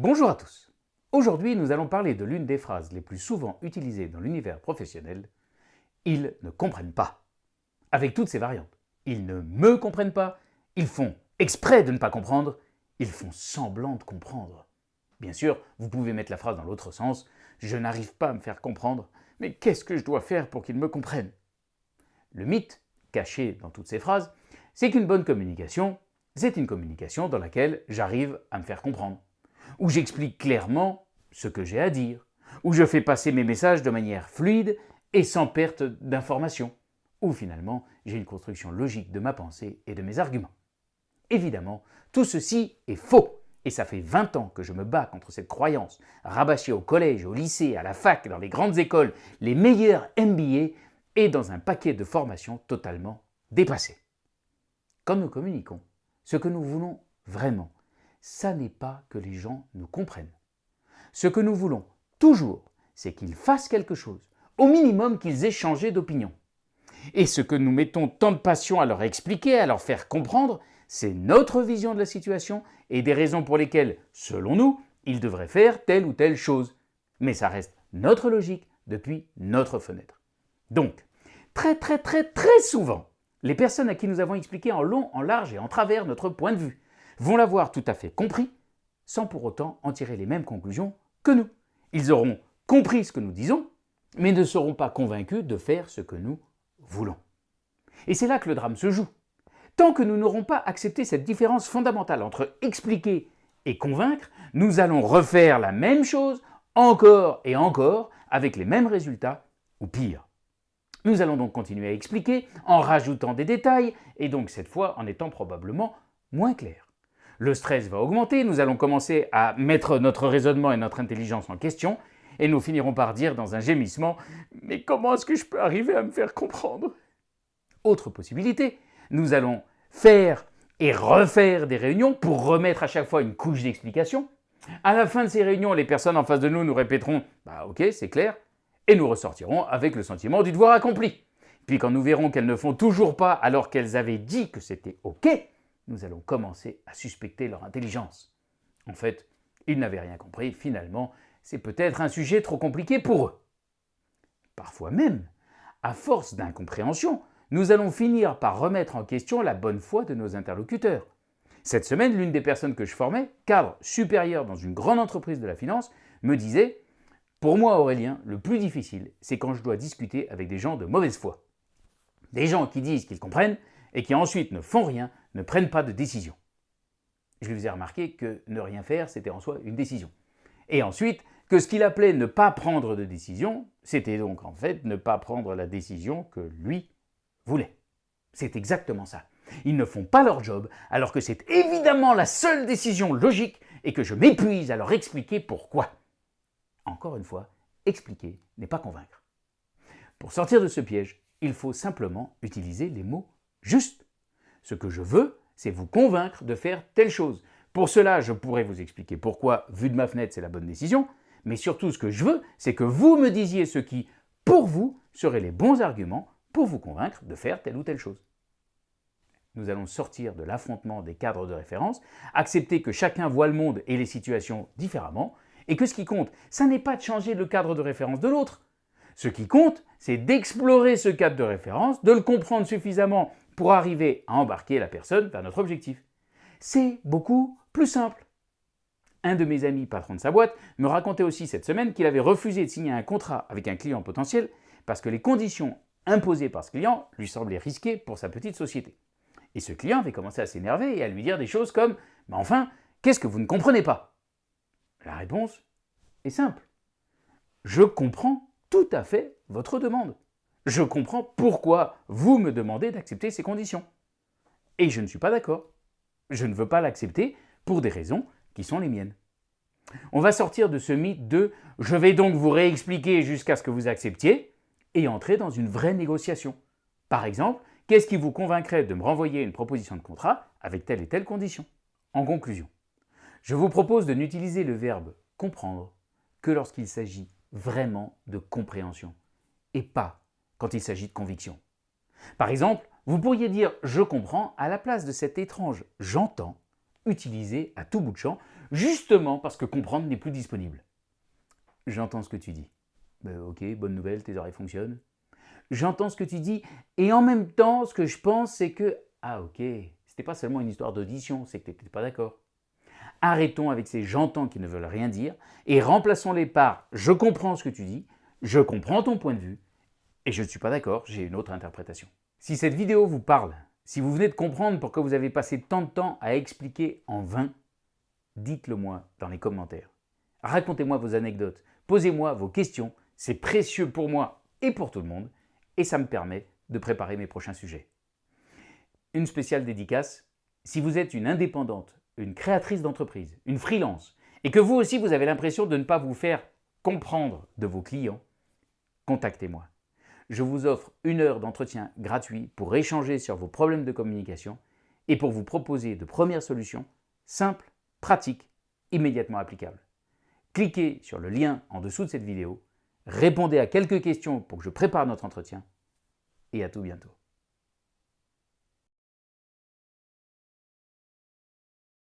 Bonjour à tous. Aujourd'hui, nous allons parler de l'une des phrases les plus souvent utilisées dans l'univers professionnel. Ils ne comprennent pas. Avec toutes ces variantes. Ils ne me comprennent pas, ils font exprès de ne pas comprendre, ils font semblant de comprendre. Bien sûr, vous pouvez mettre la phrase dans l'autre sens. Je n'arrive pas à me faire comprendre, mais qu'est-ce que je dois faire pour qu'ils me comprennent? Le mythe, caché dans toutes ces phrases, c'est qu'une bonne communication, c'est une communication dans laquelle j'arrive à me faire comprendre, où j'explique clairement ce que j'ai à dire, où je fais passer mes messages de manière fluide et sans perte d'information, où finalement j'ai une construction logique de ma pensée et de mes arguments. Évidemment, tout ceci est faux et ça fait 20 ans que je me bats contre cette croyance, rabâchée au collège, au lycée, à la fac, dans les grandes écoles, les meilleurs MBA et dans un paquet de formations totalement dépassées. Quand nous communiquons, ce que nous voulons vraiment, ça n'est pas que les gens nous comprennent. Ce que nous voulons toujours, c'est qu'ils fassent quelque chose, au minimum qu'ils aient changé d'opinion. Et ce que nous mettons tant de passion à leur expliquer, à leur faire comprendre, c'est notre vision de la situation et des raisons pour lesquelles, selon nous, ils devraient faire telle ou telle chose. Mais ça reste notre logique depuis notre fenêtre. Donc, très très très très souvent, les personnes à qui nous avons expliqué en long, en large et en travers notre point de vue vont l'avoir tout à fait compris, sans pour autant en tirer les mêmes conclusions que nous. Ils auront compris ce que nous disons, mais ne seront pas convaincus de faire ce que nous voulons. Et c'est là que le drame se joue. Tant que nous n'aurons pas accepté cette différence fondamentale entre expliquer et convaincre, nous allons refaire la même chose encore et encore avec les mêmes résultats ou pire. Nous allons donc continuer à expliquer en rajoutant des détails et donc cette fois en étant probablement moins clair. Le stress va augmenter, nous allons commencer à mettre notre raisonnement et notre intelligence en question et nous finirons par dire dans un gémissement « Mais comment est-ce que je peux arriver à me faire comprendre ?» Autre possibilité, nous allons faire et refaire des réunions pour remettre à chaque fois une couche d'explication. À la fin de ces réunions, les personnes en face de nous nous répéteront « bah ok, c'est clair » et nous ressortirons avec le sentiment du devoir accompli. Puis quand nous verrons qu'elles ne font toujours pas alors qu'elles avaient dit que c'était ok, nous allons commencer à suspecter leur intelligence. En fait, ils n'avaient rien compris, finalement, c'est peut-être un sujet trop compliqué pour eux. Parfois même, à force d'incompréhension, nous allons finir par remettre en question la bonne foi de nos interlocuteurs. Cette semaine, l'une des personnes que je formais, cadre supérieur dans une grande entreprise de la finance, me disait « Pour moi, Aurélien, le plus difficile, c'est quand je dois discuter avec des gens de mauvaise foi. Des gens qui disent qu'ils comprennent et qui ensuite ne font rien, ne prennent pas de décision. » Je lui faisais remarquer que ne rien faire, c'était en soi une décision. Et ensuite, que ce qu'il appelait ne pas prendre de décision, c'était donc en fait ne pas prendre la décision que lui voulait. C'est exactement ça. Ils ne font pas leur job, alors que c'est évidemment la seule décision logique et que je m'épuise à leur expliquer pourquoi. Encore une fois, expliquer n'est pas convaincre. Pour sortir de ce piège, il faut simplement utiliser les mots justes. Ce que je veux, c'est vous convaincre de faire telle chose. Pour cela, je pourrais vous expliquer pourquoi, vu de ma fenêtre, c'est la bonne décision, mais surtout ce que je veux, c'est que vous me disiez ce qui, pour vous, seraient les bons arguments pour vous convaincre de faire telle ou telle chose. Nous allons sortir de l'affrontement des cadres de référence, accepter que chacun voit le monde et les situations différemment, et que ce qui compte, ça n'est pas de changer le cadre de référence de l'autre. Ce qui compte, c'est d'explorer ce cadre de référence, de le comprendre suffisamment pour arriver à embarquer la personne vers notre objectif. C'est beaucoup plus simple. Un de mes amis patron de sa boîte me racontait aussi cette semaine qu'il avait refusé de signer un contrat avec un client potentiel parce que les conditions imposées par ce client lui semblaient risquées pour sa petite société. Et ce client avait commencé à s'énerver et à lui dire des choses comme « Mais enfin, qu'est-ce que vous ne comprenez pas ?» La réponse est simple. Je comprends tout à fait votre demande. Je comprends pourquoi vous me demandez d'accepter ces conditions. Et je ne suis pas d'accord. Je ne veux pas l'accepter pour des raisons qui sont les miennes. On va sortir de ce mythe de « je vais donc vous réexpliquer jusqu'à ce que vous acceptiez » et entrer dans une vraie négociation. Par exemple, qu'est-ce qui vous convaincrait de me renvoyer une proposition de contrat avec telle et telle condition? En conclusion, je vous propose de n'utiliser le verbe « comprendre » que lorsqu'il s'agit vraiment de compréhension et pas quand il s'agit de conviction. Par exemple, vous pourriez dire « je comprends » à la place de cet étrange « j'entends » utilisé à tout bout de champ justement parce que comprendre n'est plus disponible. J'entends ce que tu dis. Ben, ok, bonne nouvelle, tes oreilles fonctionnent. J'entends ce que tu dis, et en même temps, ce que je pense, c'est que, ah ok, c'était pas seulement une histoire d'audition, c'est que tu n'étais pas d'accord. Arrêtons avec ces j'entends qui ne veulent rien dire, et remplaçons-les par je comprends ce que tu dis, je comprends ton point de vue, et je ne suis pas d'accord, j'ai une autre interprétation. Si cette vidéo vous parle, si vous venez de comprendre pourquoi vous avez passé tant de temps à expliquer en vain, dites-le moi dans les commentaires. Racontez-moi vos anecdotes, posez-moi vos questions, c'est précieux pour moi et pour tout le monde, et ça me permet de préparer mes prochains sujets. Une spéciale dédicace, si vous êtes une indépendante, une créatrice d'entreprise, une freelance, et que vous aussi vous avez l'impression de ne pas vous faire comprendre de vos clients, contactez-moi je vous offre une heure d'entretien gratuit pour échanger sur vos problèmes de communication et pour vous proposer de premières solutions simples, pratiques, immédiatement applicables. Cliquez sur le lien en dessous de cette vidéo, répondez à quelques questions pour que je prépare notre entretien et à tout bientôt.